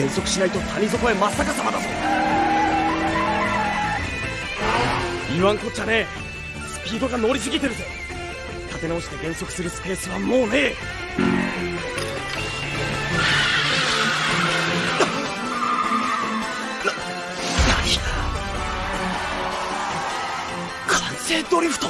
減速しないと谷底へ真っ逆さまだぞ。言わんこっちゃねえスピードが乗りすぎてるぜ。立て直して減速するスペースはもうねえ。な何完成ドリフト。